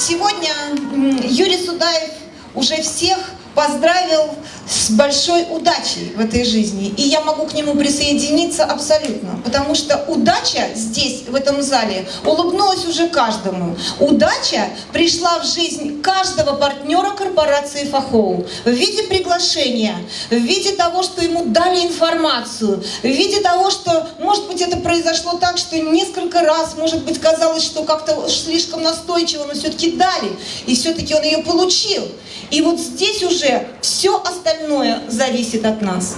Сегодня Юрий Судаев уже всех поздравил с большой удачей в этой жизни. И я могу к нему присоединиться абсолютно. Потому что удача здесь, в этом зале, улыбнулась уже каждому. Удача пришла в жизнь каждого партнера корпорации Фахоу в виде приглашения, в виде того, что ему дали информацию, в виде того, что, может быть, это произошло так, что несколько раз, может быть, казалось, что как-то слишком настойчиво, но все-таки дали, и все-таки он ее получил. И вот здесь уже все остальное зависит от нас.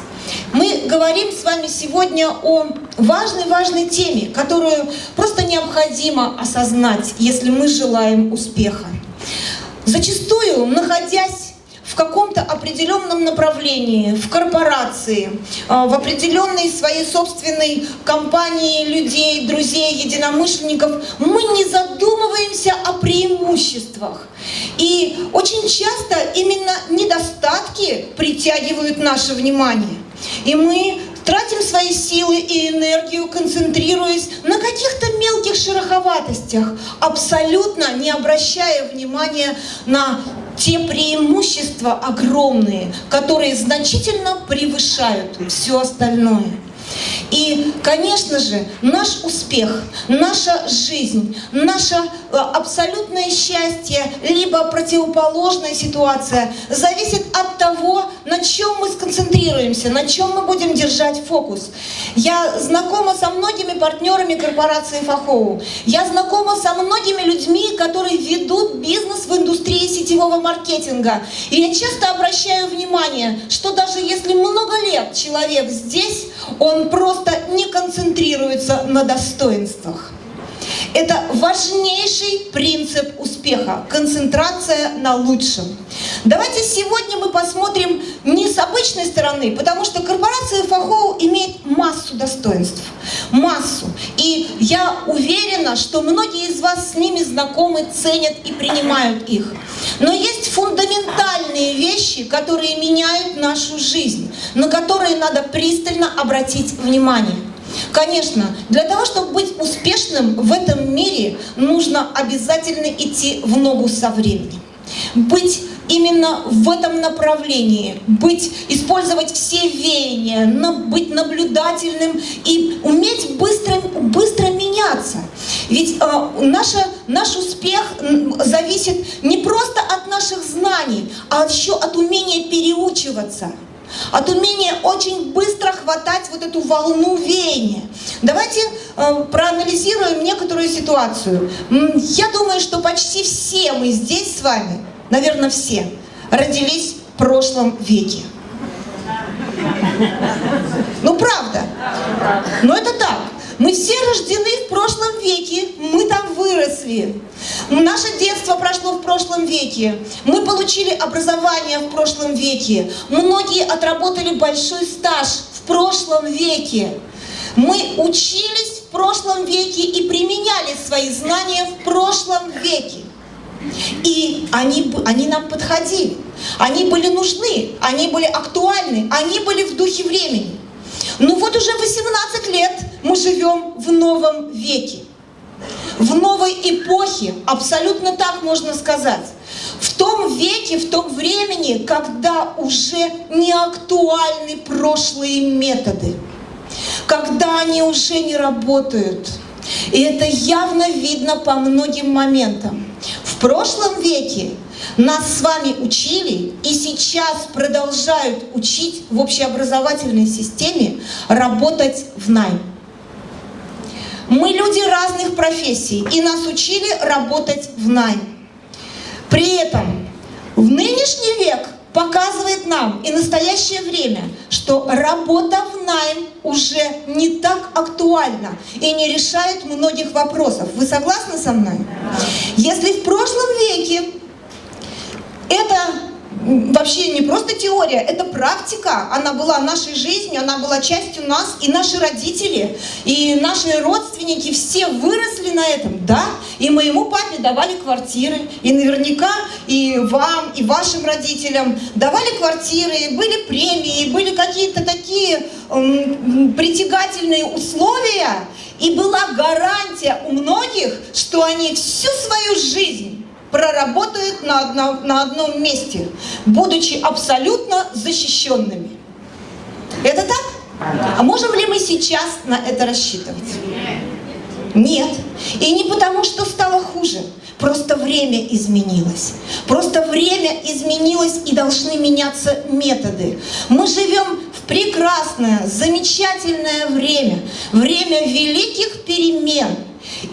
Мы говорим с вами сегодня о важной-важной теме, которую просто необходимо осознать, если мы желаем успеха. Зачастую, находясь в каком-то определенном направлении, в корпорации, а, в определенной своей собственной компании людей, друзей, единомышленников, мы не задумываемся о преимуществах. И очень часто именно недостатки притягивают наше внимание. И мы тратим свои силы и энергию, концентрируясь на каких-то мелких шероховатостях, абсолютно не обращая внимания на те преимущества огромные, которые значительно превышают все остальное. И, конечно же, наш успех, наша жизнь, наше э, абсолютное счастье, либо противоположная ситуация зависит от того, на чем мы сконцентрируемся, на чем мы будем держать фокус. Я знакома со многими партнерами корпорации Фахоу. Я знакома со многими людьми, которые ведут бизнес в индустрии сетевого маркетинга. И я часто обращаю внимание, что даже если много лет человек здесь, он просто не концентрируется на достоинствах. Это важнейший принцип успеха – концентрация на лучшем. Давайте сегодня мы посмотрим не с обычной стороны, потому что корпорация Фахоу имеет массу достоинств. Массу. И я уверена, что многие из вас с ними знакомы, ценят и принимают их. Но есть фундаментальные вещи, которые меняют нашу жизнь, на которые надо пристально обратить внимание. Конечно, для того, чтобы быть успешным в этом мире, нужно обязательно идти в ногу со временем. Быть именно в этом направлении, быть, использовать все веяния, быть наблюдательным и уметь быстро, быстро меняться. Ведь э, наша, наш успех зависит не просто от наших знаний, а еще от умения переучиваться от умения очень быстро хватать вот эту волну веяния. Давайте э, проанализируем некоторую ситуацию. Я думаю, что почти все мы здесь с вами, наверное, все, родились в прошлом веке. Ну, правда. Но это так. Мы все рождены в прошлом веке, мы там выросли. Наше детство прошло в прошлом веке. Мы получили образование в прошлом веке. Многие отработали большой стаж в прошлом веке. Мы учились в прошлом веке и применяли свои знания в прошлом веке. И они, они нам подходили, они были нужны, они были актуальны, они были в духе времени. Ну вот уже 18 лет мы живем в новом веке, в новой эпохе, абсолютно так можно сказать. В том веке, в том времени, когда уже не актуальны прошлые методы, когда они уже не работают. И это явно видно по многим моментам. В прошлом веке нас с вами учили и сейчас продолжают учить в общеобразовательной системе работать в найм. Мы люди разных профессий, и нас учили работать в найм. При этом в нынешний век показывает нам и настоящее время, что работа в найм уже не так актуальна и не решает многих вопросов. Вы согласны со мной? Если в прошлом веке это вообще не просто теория, это практика. Она была нашей жизнью, она была частью нас, и наши родители, и наши родственники все выросли на этом, да? И моему папе давали квартиры, и наверняка и вам, и вашим родителям давали квартиры, были премии, были какие-то такие м, притягательные условия, И была гарантия у многих, что они всю свою жизнь проработают на одном, на одном месте, будучи абсолютно защищенными. Это так? А можем ли мы сейчас на это рассчитывать? Нет. И не потому, что стало хуже. Просто время изменилось. Просто время изменилось и должны меняться методы. Мы живем в прекрасное, замечательное время. Время великих перемен.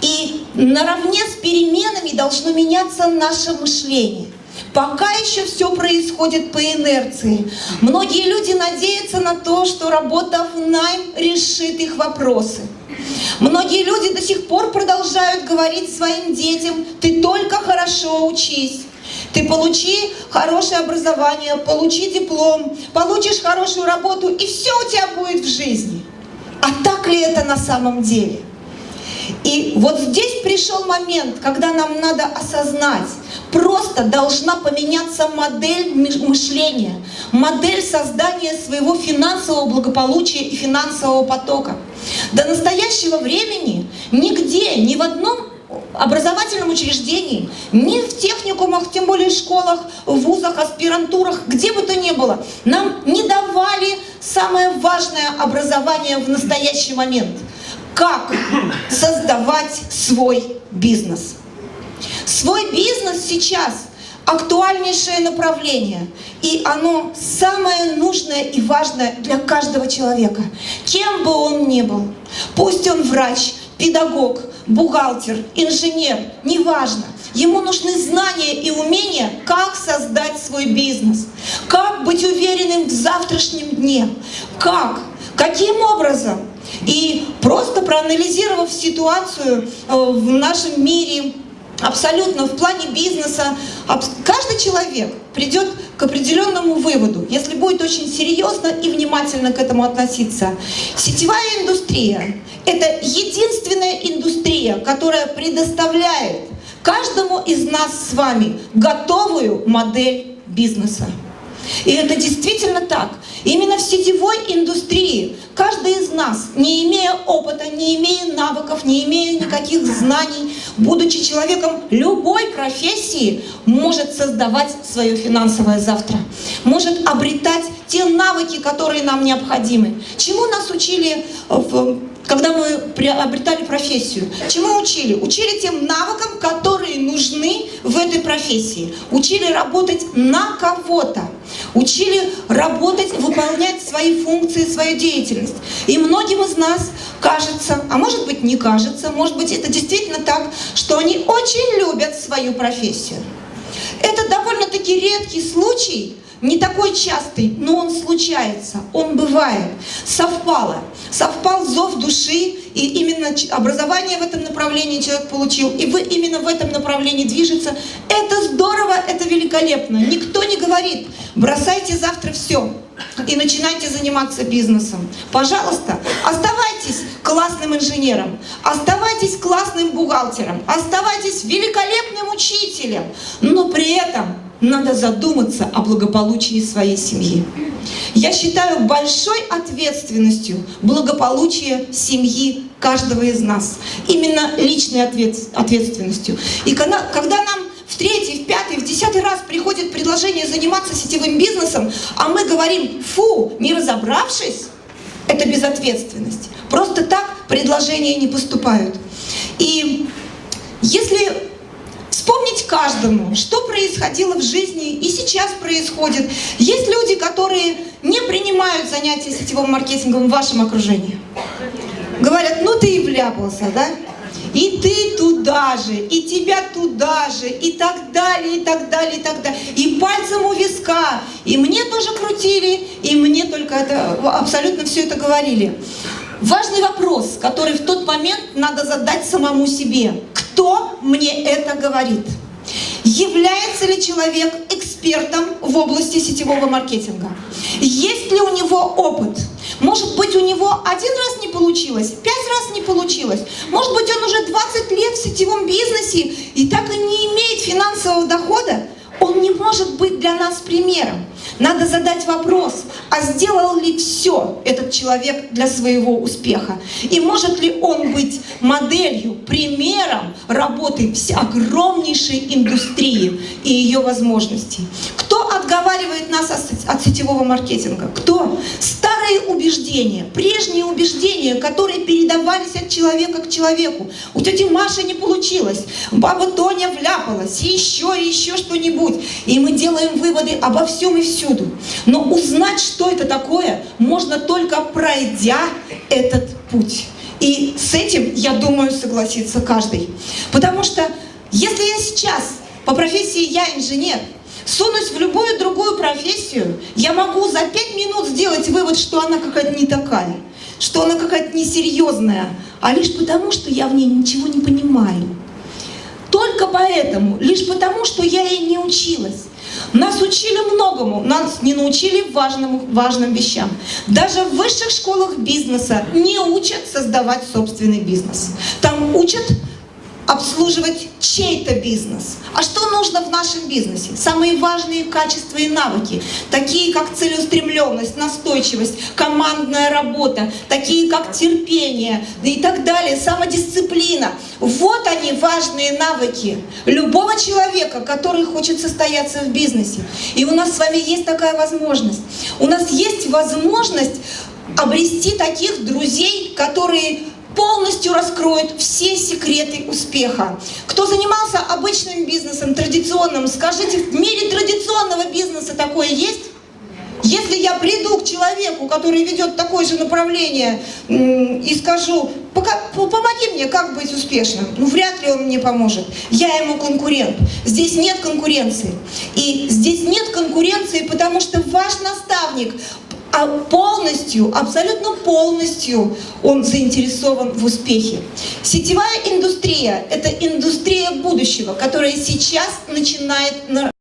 И наравне с переменами должно меняться наше мышление. Пока еще все происходит по инерции. Многие люди надеются на то, что работа в найм решит их вопросы. Многие люди до сих пор продолжают говорить своим детям, ты только хорошо учись. Ты получи хорошее образование, получи диплом, получишь хорошую работу, и все у тебя будет в жизни. А так ли это на самом деле? И вот здесь пришел момент, когда нам надо осознать, просто должна поменяться модель мышления, модель создания своего финансового благополучия и финансового потока. До настоящего времени нигде, ни в одном образовательном учреждении, ни в техникумах, тем более в школах, в вузах, аспирантурах, где бы то ни было, нам не давали самое важное образование в настоящий момент. Как создавать свой бизнес. Свой бизнес сейчас актуальнейшее направление, и оно самое нужное и важное для каждого человека, кем бы он ни был. Пусть он врач, педагог, бухгалтер, инженер, неважно. Ему нужны знания и умения, как создать свой бизнес, как быть уверенным в завтрашнем дне, как, каким образом. И просто проанализировав ситуацию э, в нашем мире, абсолютно в плане бизнеса, каждый человек придет к определенному выводу, если будет очень серьезно и внимательно к этому относиться. Сетевая индустрия – это единственная индустрия, которая предоставляет каждому из нас с вами готовую модель бизнеса. И это действительно так. Именно в сетевой индустрии каждый из нас, не имея опыта, не имея навыков, не имея никаких знаний, будучи человеком любой профессии, может создавать свое финансовое завтра, может обретать те навыки, которые нам необходимы. Чему нас учили в когда мы приобретали профессию. Чему учили? Учили тем навыкам, которые нужны в этой профессии. Учили работать на кого-то. Учили работать, выполнять свои функции, свою деятельность. И многим из нас кажется, а может быть не кажется, может быть это действительно так, что они очень любят свою профессию. Это довольно-таки редкий случай, не такой частый, но он случается, он бывает. Совпало. Совпал зов души, и именно образование в этом направлении человек получил, и вы именно в этом направлении движется. Это здорово, это великолепно. Никто не говорит, бросайте завтра все и начинайте заниматься бизнесом. Пожалуйста, оставайтесь классным инженером, оставайтесь классным бухгалтером, оставайтесь великолепным учителем, но при этом надо задуматься о благополучии своей семьи. Я считаю большой ответственностью благополучие семьи каждого из нас. Именно личной ответственностью. И когда, когда нам в третий, в пятый, в десятый раз приходит предложение заниматься сетевым бизнесом, а мы говорим «фу», не разобравшись, это безответственность. Просто так предложения не поступают. И если каждому, что происходило в жизни и сейчас происходит. Есть люди, которые не принимают занятия сетевым маркетингом в вашем окружении. Говорят, ну ты и вляпался, да? И ты туда же, и тебя туда же, и так далее, и так далее, и так далее. И пальцем у виска. И мне тоже крутили, и мне только это, абсолютно все это говорили. Важный вопрос, который в тот момент надо задать самому себе. Кто мне это говорит? Является ли человек экспертом в области сетевого маркетинга? Есть ли у него опыт? Может быть, у него один раз не получилось, пять раз не получилось. Может быть, он уже 20 лет в сетевом бизнесе и так и не имеет финансового дохода. Он не может быть для нас примером. Надо задать вопрос, а сделал ли все этот человек для своего успеха? И может ли он быть моделью, примером работы огромнейшей индустрии и ее возможностей? Кто отговаривает нас от сетевого маркетинга? Кто? Старые убеждения, прежние убеждения, которые передавались от человека к человеку. У тети Маши не получилось, баба Тоня вляпалась, еще, и еще что-нибудь. И мы делаем выводы обо всем и всюду. Но узнать, что это такое, можно только пройдя этот путь. И с этим, я думаю, согласится каждый. Потому что если я сейчас, по профессии я инженер, сунусь в любую другую профессию, я могу за пять минут сделать вывод, что она какая-то не такая, что она какая-то несерьезная, а лишь потому, что я в ней ничего не понимаю. Только поэтому, лишь потому, что я ей не училась. Нас учили многому, нас не научили важным, важным вещам. Даже в высших школах бизнеса не учат создавать собственный бизнес. Там учат обслуживать чей-то бизнес. А что нужно в нашем бизнесе? Самые важные качества и навыки, такие как целеустремленность, настойчивость, командная работа, такие как терпение и так далее, самодисциплина. Вот они, важные навыки любого человека, который хочет состояться в бизнесе. И у нас с вами есть такая возможность. У нас есть возможность обрести таких друзей, которые полностью раскроют все секреты успеха. Кто занимался обычным бизнесом, традиционным, скажите, в мире традиционного бизнеса такое есть? Если я приду к человеку, который ведет такое же направление, и скажу, помоги мне, как быть успешным, ну вряд ли он мне поможет. Я ему конкурент. Здесь нет конкуренции. И здесь нет конкуренции, потому что ваш наставник, а полностью, абсолютно полностью он заинтересован в успехе. Сетевая индустрия – это индустрия будущего, которая сейчас начинает